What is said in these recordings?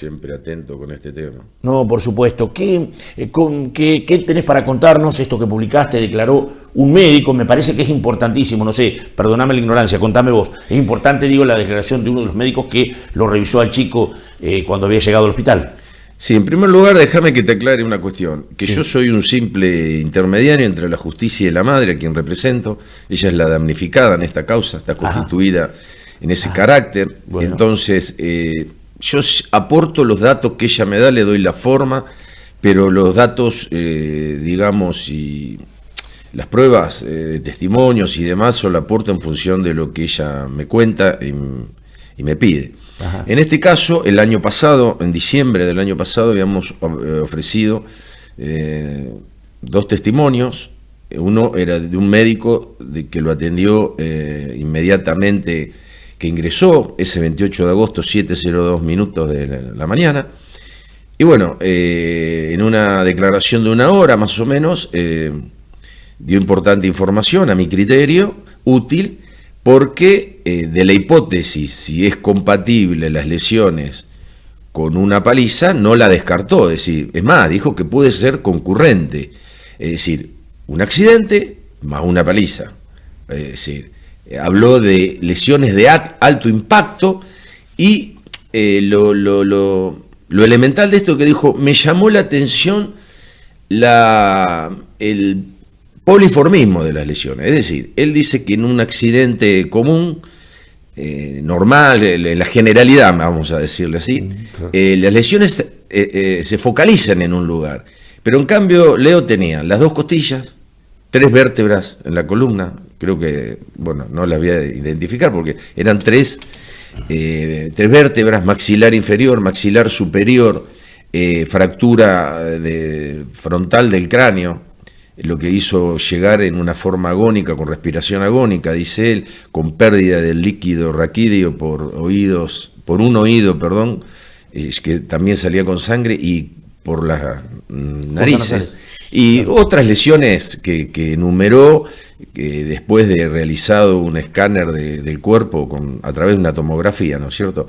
siempre atento con este tema. No, por supuesto. ¿Qué, eh, con, qué, qué tenés para contarnos? Esto que publicaste, declaró un médico, me parece que es importantísimo, no sé, perdoname la ignorancia, contame vos. Es importante, digo, la declaración de uno de los médicos que lo revisó al chico eh, cuando había llegado al hospital. Sí, en primer lugar, déjame que te aclare una cuestión, que yo soy un simple intermediario entre la justicia y la madre, a quien represento. Ella es la damnificada en esta causa, está constituida en ese carácter. Entonces, eh, yo aporto los datos que ella me da, le doy la forma, pero los datos, eh, digamos, y las pruebas eh, de testimonios y demás, solo aporto en función de lo que ella me cuenta y, me pide. En este caso, el año pasado, en diciembre del año pasado, habíamos ofrecido dos testimonios. Uno era de un médico de que lo atendió inmediatamente que ingresó ese 28 de agosto, 7.02 minutos de la mañana. Y bueno, eh, en una declaración de una hora más o menos, eh, dio importante información a mi criterio, útil, porque eh, de la hipótesis si es compatible las lesiones con una paliza, no la descartó. Es decir, es más, dijo que puede ser concurrente. Es decir, un accidente más una paliza. Es decir, habló de lesiones de alto impacto y eh, lo, elemental de esto que dijo, me llamó la atención la, el poliformismo de las lesiones. Es decir, él dice que en un accidente común, eh, normal, en la generalidad, vamos a decirle así, mm, las lesiones se focalizan en un lugar. Pero en cambio, Leo tenía las dos costillas, tres vértebras en la columna, creo que, bueno, no las voy a identificar porque eran tres, eh, tres vértebras, maxilar inferior, maxilar superior, eh, fractura de, frontal del cráneo, lo que hizo llegar en una forma agónica, con respiración agónica, dice él, con pérdida del líquido raquídeo por oídos, por un oído, perdón, que también salía con sangre y por las narices. Y otras lesiones que, enumeró que después de realizado un escáner del cuerpo con, a través de una tomografía, ¿no es cierto?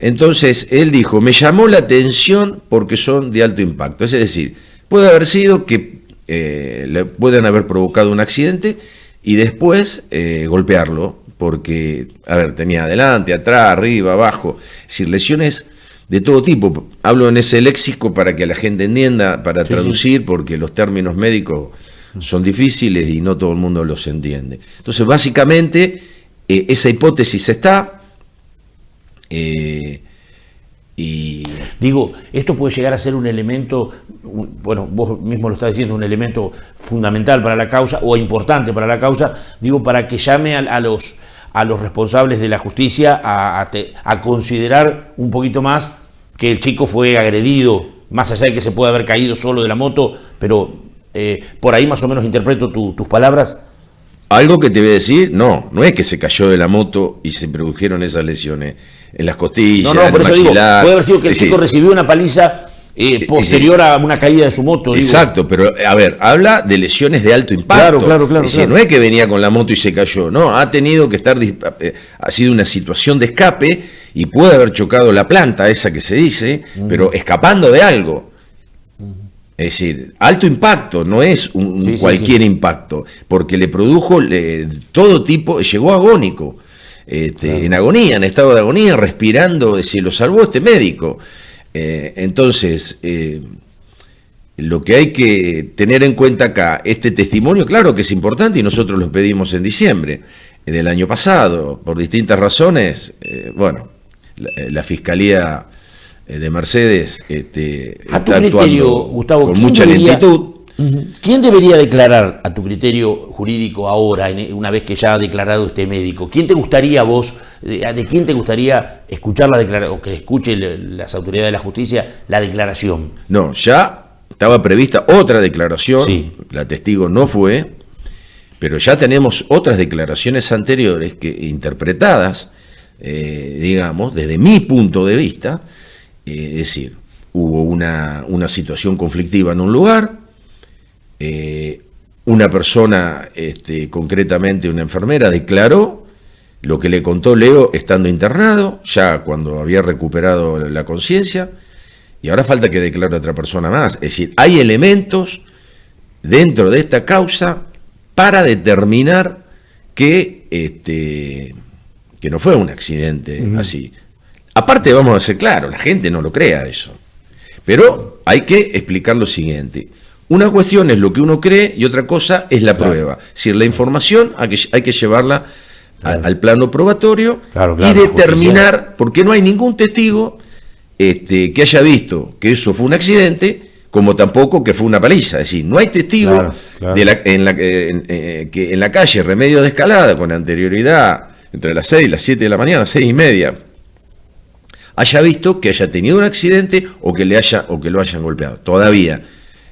Entonces, él dijo, me llamó la atención porque son de alto impacto. Es decir, puede haber sido que eh, le puedan haber provocado un accidente y después eh, golpearlo, porque, a ver, tenía adelante, atrás, arriba, abajo, es decir, lesiones de todo tipo. Hablo en ese léxico para que la gente entienda, para traducir, porque los términos médicos son difíciles y no todo el mundo los entiende. Entonces, básicamente, eh, esa hipótesis está. Eh, y... Digo, esto puede llegar a ser un elemento, bueno, vos mismo lo estás diciendo, un elemento fundamental para la causa o importante para la causa, digo, para que llame a los a los responsables de la justicia a, a, considerar un poquito más que el chico fue agredido, más allá de que se puede haber caído solo de la moto, pero eh, por ahí más o menos interpreto tus palabras. Algo que te voy a decir, no, no es que se cayó de la moto y se produjeron esas lesiones en las costillas, no, no, por eso digo, puede haber sido que el chico recibió una paliza eh, posterior a una caída de su moto. Exacto, pero a ver, habla de lesiones de alto impacto. Claro, claro, claro, No es que venía con la moto y se cayó, no, ha tenido que estar, eh, ha sido una situación de escape y puede haber chocado la planta, esa que se dice, pero escapando de algo. Es decir, alto impacto, no es un, cualquier impacto, porque le produjo todo tipo, llegó agónico, este, en agonía, en estado de agonía, respirando, es decir, lo salvó este médico. Eh, entonces, eh, lo que hay que tener en cuenta acá, este testimonio, claro que es importante y nosotros lo pedimos en diciembre del año pasado, por distintas razones, eh, bueno, la, Fiscalía de Mercedes este, a tu criterio, Gustavo, con mucha lentitud. ¿Quién debería declarar a tu criterio jurídico ahora, una vez que ya ha declarado este médico? ¿Quién te gustaría vos, de, quién te gustaría escuchar la declaración, o que escuche las autoridades de la justicia la declaración? No, ya estaba prevista otra declaración, la testigo no fue, pero ya tenemos otras declaraciones anteriores que interpretadas, eh, digamos, desde mi punto de vista, eh, es decir, hubo una, una situación conflictiva en un lugar, eh, una persona, este, concretamente una enfermera, declaró lo que le contó Leo estando internado, ya cuando había recuperado la conciencia, y ahora falta que declare otra persona más. Es decir, hay elementos dentro de esta causa para determinar que, este, que no fue un accidente así. Aparte, vamos a ser claros, la gente no lo crea eso. Pero hay que explicar lo siguiente. Una cuestión es lo que uno cree y otra cosa es la prueba. Es decir, la información hay que, hay que llevarla al plano probatorio y determinar, porque no hay ningún testigo este, que haya visto que eso fue un accidente, como tampoco que fue una paliza. Es decir, no hay testigo De la, en, la, eh, que en la calle Remedio de Escalada, con anterioridad entre las 6 y las 7 de la mañana, 6 y media, haya visto que haya tenido un accidente o que, le haya, o que lo hayan golpeado. Todavía.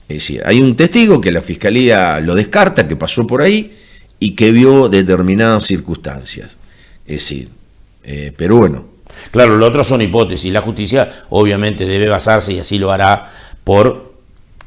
Es decir, hay un testigo que la fiscalía lo descarta, que pasó por ahí, y que vio determinadas circunstancias. Es decir, eh, pero bueno. Claro, lo otro son hipótesis. La justicia obviamente debe basarse, y así lo hará, por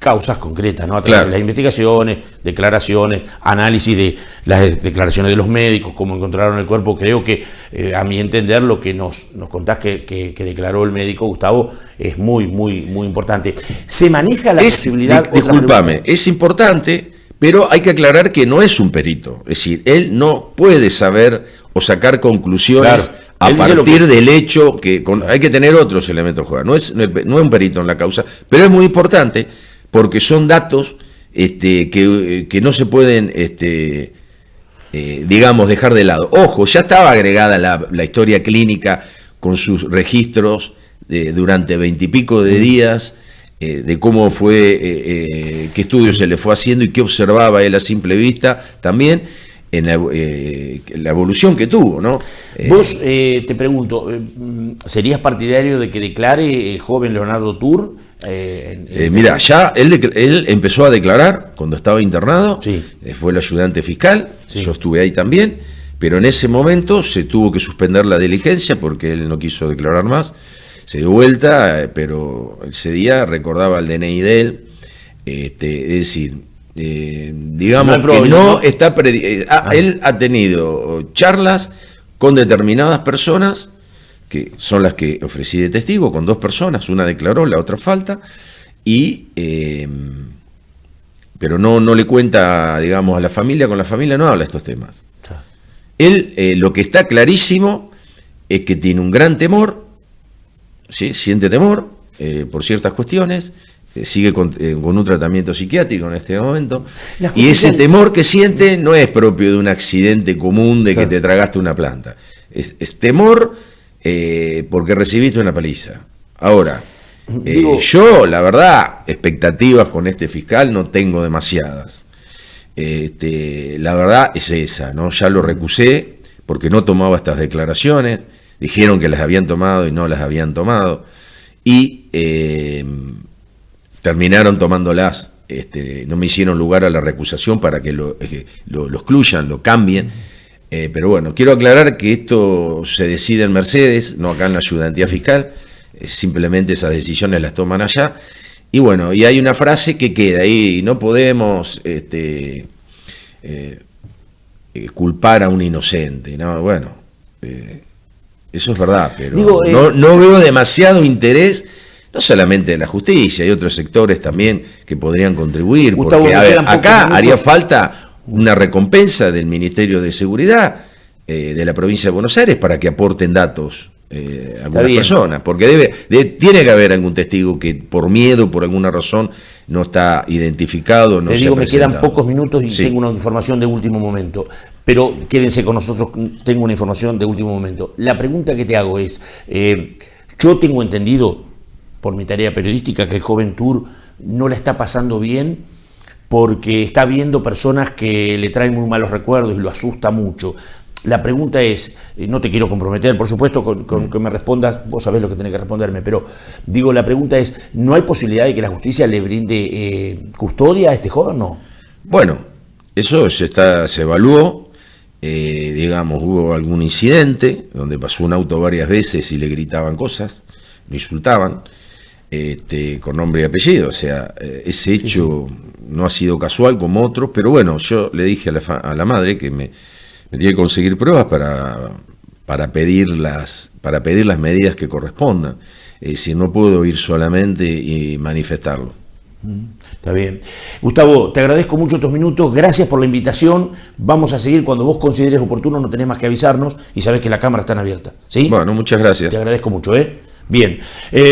causas concretas, ¿no? A través de las investigaciones, declaraciones, análisis de las declaraciones de los médicos, cómo encontraron el cuerpo. Creo que, eh, a mi entender, lo que nos, nos contás que, declaró el médico Gustavo es muy, muy, muy importante. ¿Se maneja la posibilidad... disculpame, es importante pero hay que aclarar que no es un perito, es decir, él no puede saber o sacar conclusiones a partir del hecho que hay que tener otros elementos. No es, no es un perito en la causa, pero es muy importante porque son datos este, que, no se pueden, este, eh, digamos, dejar de lado. Ojo, ya estaba agregada la, historia clínica con sus registros de, durante veintipico de días eh, de cómo fue, eh, eh, qué estudios se le fue haciendo y qué observaba él a simple vista también en la, evolución que tuvo, ¿no? Vos, te pregunto, ¿serías partidario de que declare el joven Leonardo Tour? Este mira, ya él, él, empezó a declarar cuando estaba internado, sí. fue el ayudante fiscal, yo estuve ahí también, pero en ese momento se tuvo que suspender la diligencia porque él no quiso declarar más se dio vuelta, pero ese día recordaba el DNI de él, este, es decir, eh, digamos que no está... Eh, ah. Él ha tenido charlas con determinadas personas, que son las que ofrecí de testigo, con dos personas, una declaró, la otra falta, y... Em, pero no, no le cuenta, digamos, a la familia, con la familia no habla estos temas. Él, eh, lo que está clarísimo es que tiene un gran temor, siente temor eh, por ciertas cuestiones, eh, sigue eh, con, un tratamiento psiquiátrico en este momento, y ese temor que siente no es propio de un accidente común de que te tragaste una planta, es, temor porque recibiste una paliza. Ahora, yo, la verdad, expectativas con este fiscal no tengo demasiadas. Este, la verdad es esa, ¿no? Ya lo recusé porque no tomaba estas declaraciones dijeron que las habían tomado y no las habían tomado, y eh, terminaron tomándolas, este, no me hicieron lugar a la recusación para que lo, eh, excluyan, lo cambien, eh, pero bueno, quiero aclarar que esto se decide en Mercedes, no acá en la ayudantía fiscal, simplemente esas decisiones las toman allá, y bueno, y hay una frase que queda ahí, no podemos... Este, culpar a un inocente, ¿no? Bueno, eso es verdad, pero eh, no, veo demasiado interés, no solamente de la justicia, hay otros sectores también que podrían contribuir. porque acá haría falta una recompensa del Ministerio de Seguridad eh, de la provincia de Buenos Aires para que aporten datos eh, a algunas personas, porque debe, tiene que haber algún testigo que por miedo, por alguna razón, no está identificado. No Te digo, me quedan pocos minutos y tengo una información de último momento, pero quédense con nosotros, tengo una información de último momento. La pregunta que te hago es, eh, yo tengo entendido, por mi tarea periodística, que el joven Tour no la está pasando bien porque está viendo personas que le traen muy malos recuerdos y lo asusta mucho. La pregunta es, no te quiero comprometer, por supuesto, con, que me respondas, vos sabés lo que tenés que responderme, pero digo, la pregunta es, ¿no hay posibilidad de que la justicia le brinde eh, custodia a este joven no? Bueno, eso se, está, se evaluó, eh, digamos, hubo algún incidente donde pasó un auto varias veces y le gritaban cosas, lo insultaban, este, con nombre y apellido, o sea, eh, ese hecho no ha sido casual como otros, pero bueno, yo le dije a la, a la madre que me me tiene que conseguir pruebas para, para pedir las, para pedir las medidas que correspondan. Eh, si no puedo ir solamente y manifestarlo. Mm, está bien. Gustavo, te agradezco mucho estos minutos, gracias por la invitación. Vamos a seguir cuando vos consideres oportuno, no tenés más que avisarnos y sabes que la cámara está abierta. ¿sí? Bueno, muchas gracias. Te agradezco mucho, ¿eh? Bien. Eh,